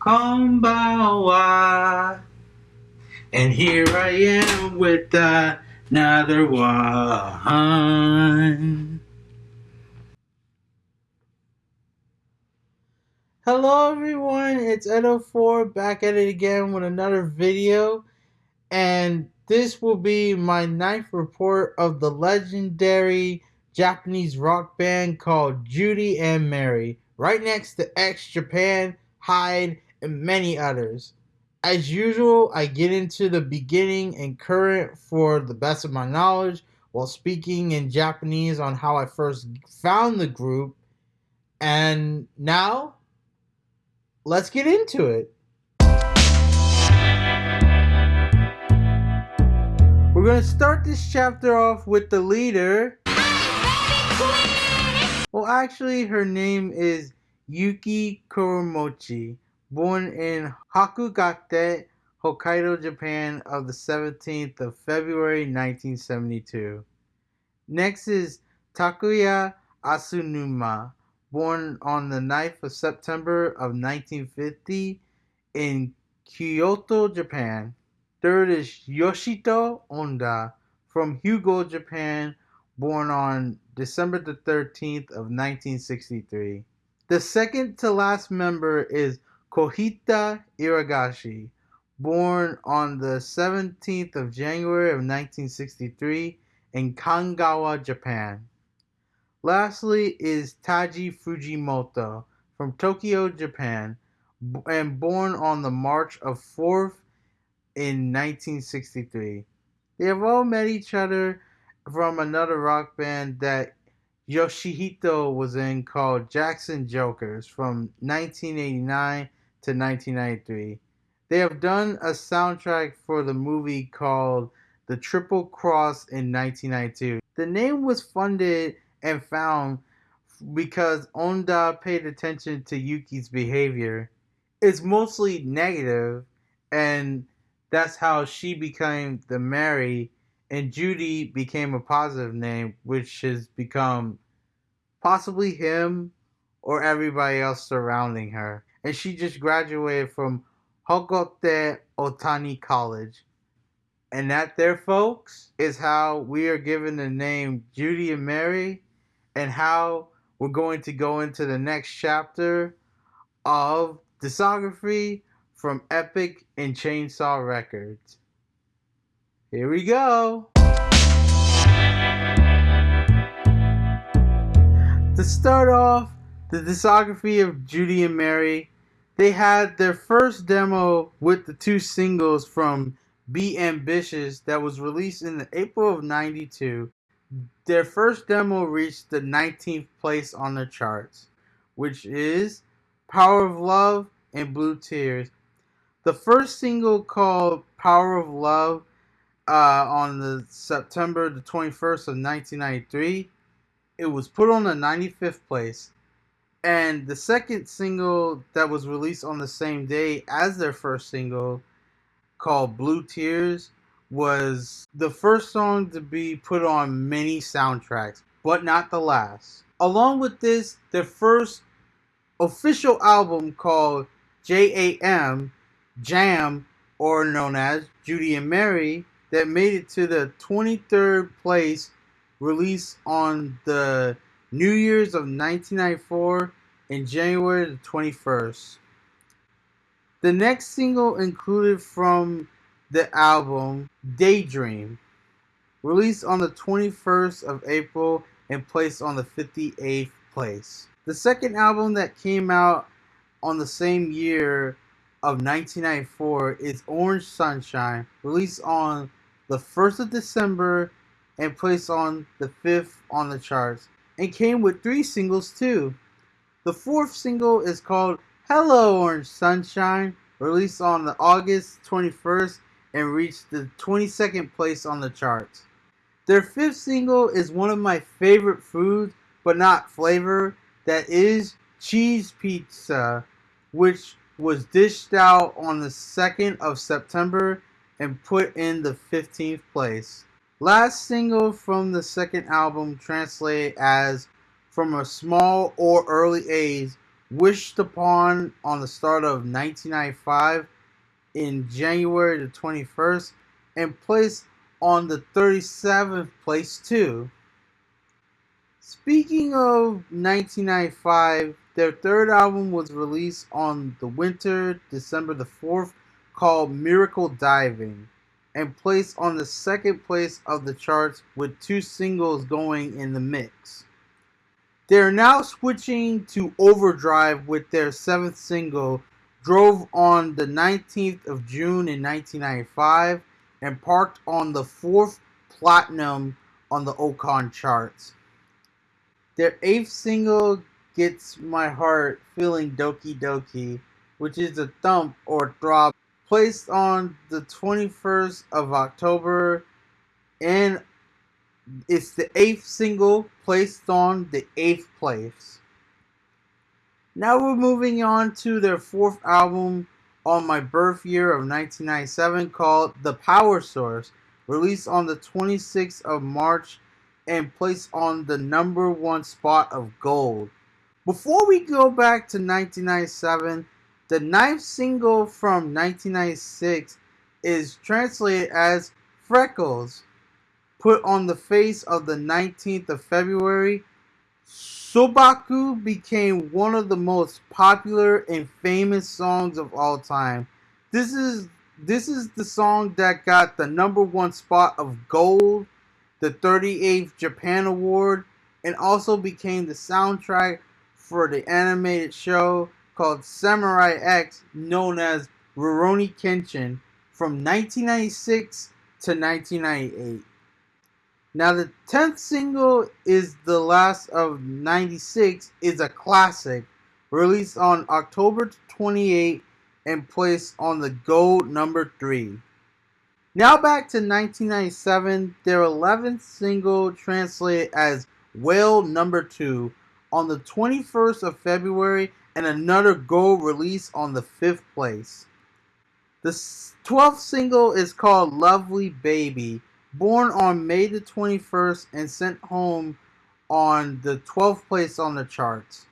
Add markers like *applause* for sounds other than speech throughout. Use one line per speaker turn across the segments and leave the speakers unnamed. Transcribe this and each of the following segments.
Konbawa. And here I am with another one. Hello everyone, it's Edo4 back at it again with another video. And this will be my ninth report of the legendary Japanese rock band called Judy and Mary, right next to X Japan, Hyde, and many others. As usual, I get into the beginning and current for the best of my knowledge while speaking in Japanese on how I first found the group. And now, let's get into it. We're going to start this chapter off with the leader. Well, actually, her name is Yuki Kuramochi, born in Hakodate, Hokkaido, Japan, of the 17th of February 1972. Next is Takuya Asanuma, born on the 9th of September of 1950 in Kyoto, Japan. Third is Yoshito Onda from Hyogo, Japan, born on December the 13th of 1963. The second to last member is Kohita Iragashi, born on the 17th of January of 1963 in Kanagawa, Japan. Lastly is Taji Fujimoto from Tokyo, Japan, and born on the March of 4th in 1963. They have all met each other from another rock band that Yoshihito was in called Jackson Jokers from 1989 to 1993. They have done a soundtrack for the movie called The Triple Cross in 1992. The name was funded and found because Onda paid attention to Yuki's behavior. It's mostly negative and that's how she became the Mary, and Judy became a positive name, which has become possibly him or everybody else surrounding her. And she just graduated from Hokote Otani College. And that there, folks, is how we are given the name Judy and Mary, and how we're going to go into the next chapter of discography from Epic and Chainsaw Records. Here we go. To start off the discography of Judy and Mary, they had their first demo with the two singles from Be Ambitious that was released in the April of 92. Their first demo reached the 19th place on the charts, which is Power of Love and Blue Tears. The first single called Power of Love uh, on the September the 21st of 1993, it was put on the 95th place. And the second single that was released on the same day as their first single, called Blue Tears, was the first song to be put on many soundtracks, but not the last. Along with this, their first official album called JAM Jam, or known as Judy and Mary, that made it to the 23rd place, released on the New Year's of 1994 in January the 21st. The next single included from the album Daydream, released on the 21st of April and placed on the 58th place. The second album that came out on the same year of 1994 is Orange Sunshine, released on the 1st of December and placed on the 5th on the charts, and came with three singles too. The fourth single is called Hello Orange Sunshine, released on the August 21st and reached the 22nd place on the charts. Their fifth single is one of my favorite foods, but not flavor, that is cheese pizza, which was dished out on the 2nd of September and put in the 15th place. Last single from the second album translated as From a Small or Early Age wished upon on the start of 1995 in January the 21st and placed on the 37th place too. Speaking of 1995, their third album was released on the winter, December the 4th, called Miracle Diving, and placed on the second place of the charts with two singles going in the mix. They are now switching to Overdrive with their seventh single, Drove on the 19th of June in 1995, and parked on the fourth platinum on the Oricon charts. Their eighth single gets my heart feeling doki doki, which is a thump or throb, placed on the 21st of October, and it's the eighth single placed on the eighth place. Now we're moving on to their fourth album on my birth year of 1997 called The Power Source, released on the 26th of March and placed on the number one spot of gold. Before we go back to 1997, the ninth single from 1996 is translated as Freckles. Put on the face of the 19th of February, Sobaku became one of the most popular and famous songs of all time. This is this is the song that got the number one spot of gold the 38th Japan Award, and also became the soundtrack for the animated show called Samurai X, known as Rurouni Kenshin, from 1996 to 1998. Now, the 10th single is the last of 96, is a classic, released on October 28 and placed on the gold number 3. Now back to 1997, their 11th single translated as Whale Number 2 on the 21st of February and another gold release on the 5th place. The 12th single is called Lovely Baby, born on May the 21st and sent home on the 12th place on the charts.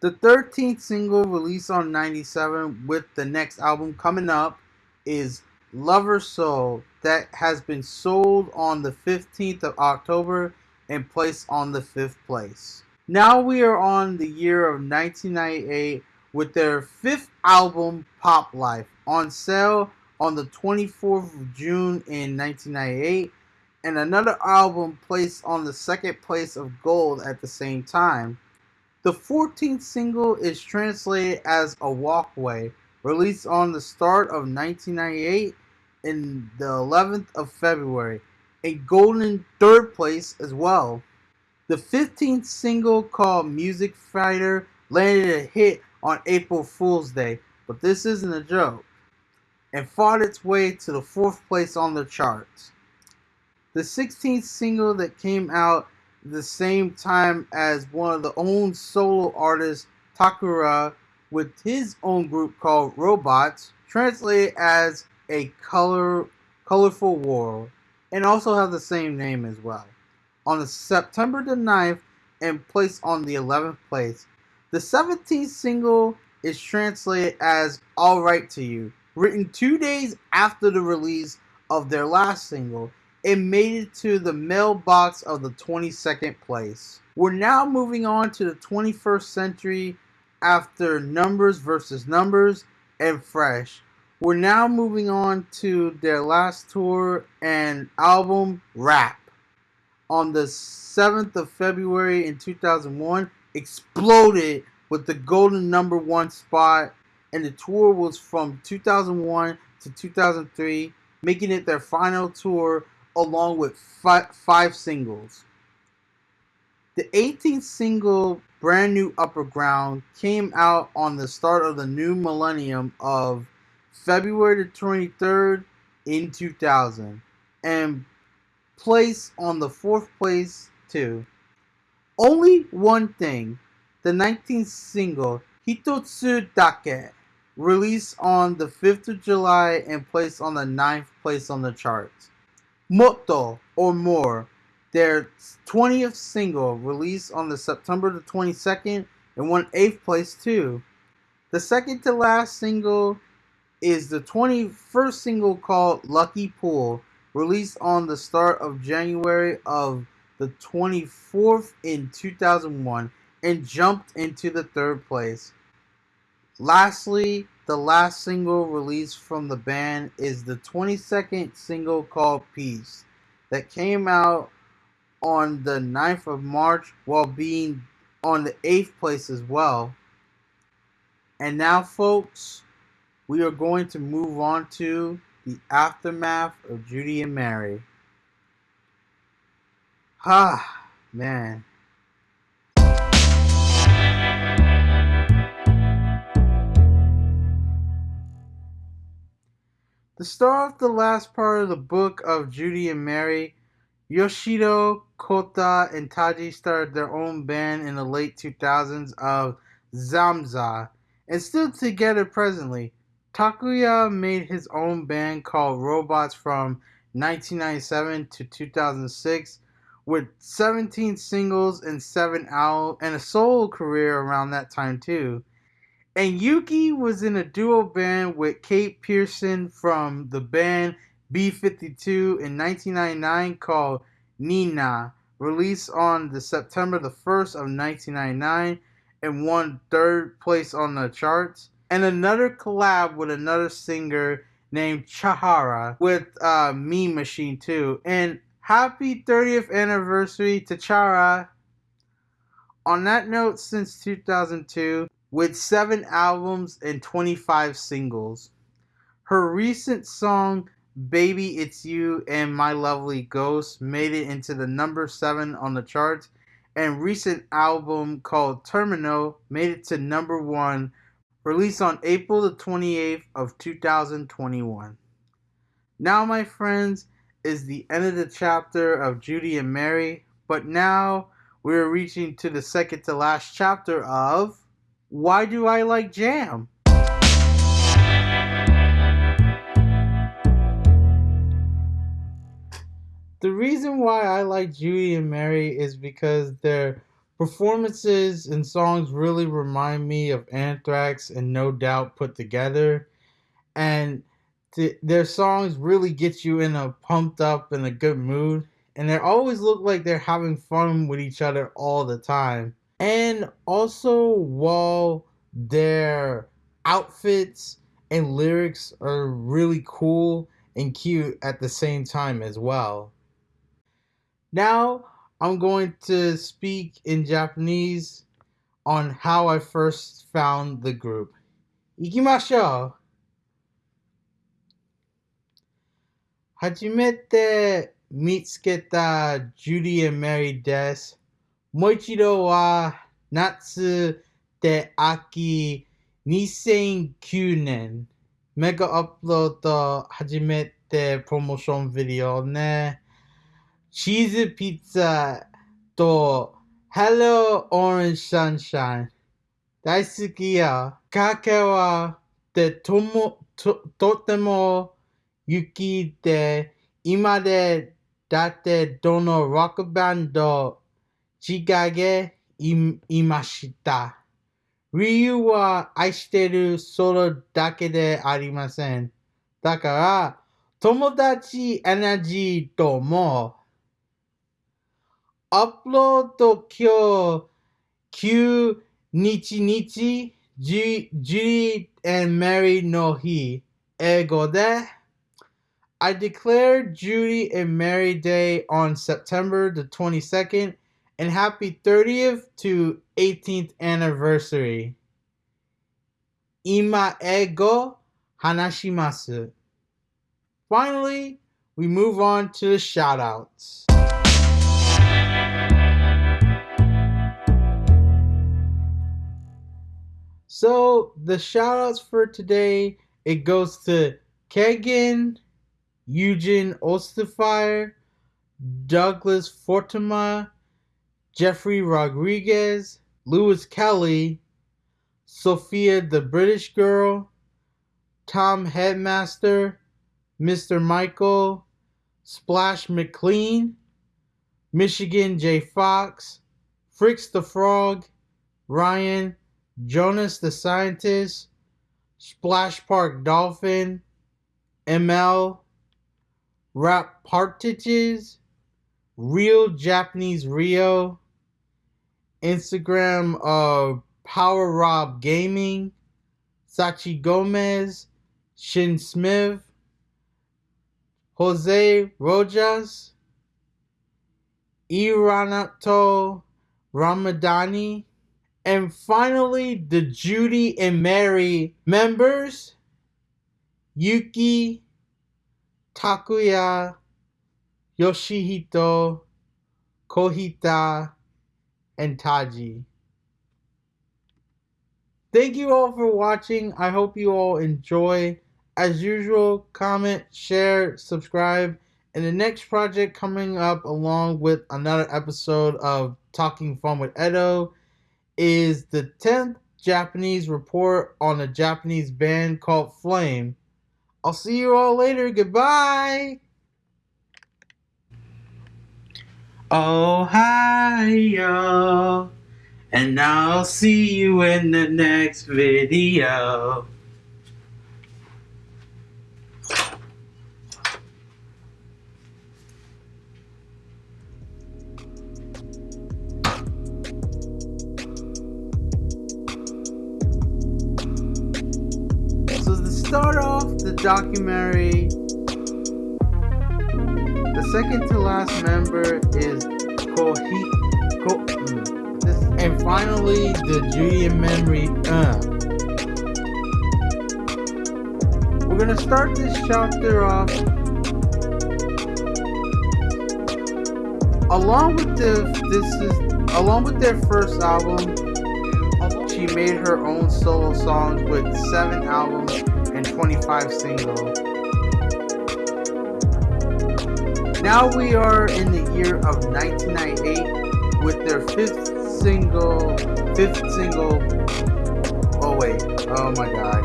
The 13th single released on 97 with the next album coming up is Lover Soul that has been sold on the 15th of October and placed on the 5th place. Now we are on the year of 1998 with their fifth album, Pop Life, on sale on the 24th of June in 1998, and another album placed on the second place of gold at the same time. The 14th single is translated as A Walkway, released on the start of 1998 in the 11th of February, a golden third place as well. The 15th single called Music Fighter landed a hit on April Fool's Day, but this isn't a joke, and fought its way to the fourth place on the charts. The 16th single that came out the same time as one of the own solo artists, Takuya, with his own group called Robots, translated as a color colorful world and also have the same name as well. On September the 9th and placed on the 11th place. The 17th single is translated as All Right to You, written two days after the release of their last single. It made it to the mailbox of the 22nd place. We're now moving on to the 21st century after Numbers versus Numbers and Fresh. We're now moving on to their last tour and album, Rap. On the 7th of February in 2001, exploded with the golden number one spot, and the tour was from 2001 to 2003, making it their final tour along with five, five singles. The 18th single, Brand New Upper Ground, came out on the start of the new millennium of February the 23rd in 2000 and placed on the fourth place too. Only one thing, the 19th single Hitotsu Dake, released on the 5th of July and placed on the 9th place on the charts. Motto or More, their 20th single, released on the September the 22nd and won 8th place too. The second to last single is the 21st single called Lucky Pool, released on the start of January of the 24th in 2001 and jumped into the third place. Lastly, the last single released from the band is the 22nd single called Peace that came out on the 9th of March while being on the 8th place as well. And now, folks, we are going to move on to the aftermath of Judy and Mary. Ah, man. To start off the last part of the book of Judy and Mary, Yoshito, Kota, and Taji started their own band in the late 2000s of Zamza, and still together presently. Takuya made his own band called Robots from 1997 to 2006 with 17 singles and 7 albums and a solo career around that time too. And Yuki was in a duo band with Kate Pierson from the band B52 in 1999 called Nina, released on the September the 1st of 1999 and won third place on the charts. And another collab with another singer named Chahara with uh, Machine too. And happy 30th anniversary to Chara. On that note, since 2002, with seven albums and 25 singles. Her recent song, Baby It's You and My Lovely Ghost, made it into the number seven on the charts, and recent album called Terminal made it to number one, released on April the 28th of 2021. Now, my friends, is the end of the chapter of Judy and Mary, but now we're reaching to the second to last chapter of why do I like jam? The reason why I like Judy and Mary is because their performances and songs really remind me of Anthrax and No Doubt put together. And th- their songs really get you in a pumped up and a good mood. And they always look like they're having fun with each other all the time and also while their outfits and lyrics are really cool and cute at the same time as well. Now I'm going to speak in Japanese on how I first found the group. 行きましょう初めて見つけたジュリー・メリーです。もう一度は夏で秋2009年メガアップロード初めてプロモーションビデオね。 チーズピッツァと Hello Orange Sunshine 大好きや。かけはでともととても雪で今でだってどのロックバンドちがげいいました。理由は愛してるそれだけでありません。だから、友達エナジーとも、upload to Kyo Q Nichi Nichi Judy and Mary no hi ego de. I declared Judy and Mary Day on September the 22nd and happy 30th to 18th anniversary. Ima ego hanashimasu. Finally, we move on to the shoutouts. So the shoutouts for today, it goes to Kegan, Eugene Osterfire, Douglas Fortima, Jeffrey Rodriguez, Lewis Kelly, Sophia the British Girl, Tom Headmaster, Mr. Michael, Splash McLean, Michigan J. Fox, Fricks the Frog, Ryan, Jonas the Scientist, Splash Park Dolphin, ML, Rap Partages, Real Japanese Rio, Instagram uh Power Rob Gaming, Sachi Gomez, Shin Smith, Jose Rojas, Iranato Ramadani, and finally the Judy and Mary members, Yuki, Takuya, Yoshihito, Kohita, and Taji. Thank you all for watching. I hope you all enjoy. As usual, comment, share, subscribe. And the next project coming up along with another episode of Talking Fun with Edo is the 10th Japanese report on a Japanese band called Flame. I'll see you all later. Goodbye. Ohio. And I'll see you in the next video. Start off the documentary, the second to last member is Kohi. Ko, mm, and finally the Julian memory. Uh. We're gonna start this chapter off. Along with the this is along with their first album, she made her own solo songs with seven albums 25 singles. Now we are in the year of 1998 with their fifth single, fifth single. Oh wait, oh my god.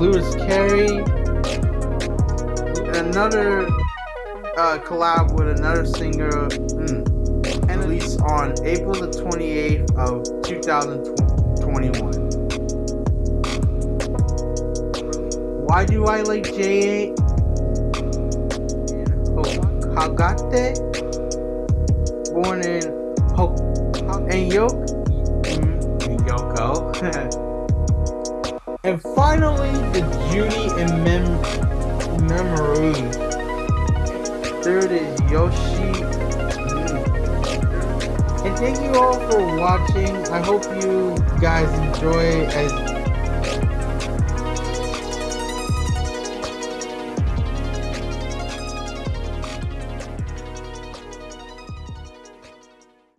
Lewis Carey, another uh, collab with another singer. Mm, and released on April the 28th of 2021. Why do I like J8? Hagate, born in Ho and mm, Yoko. *laughs* and finally the Judy and Mem Memory. Third is Yoshi and thank you all for watching. I hope you guys enjoy as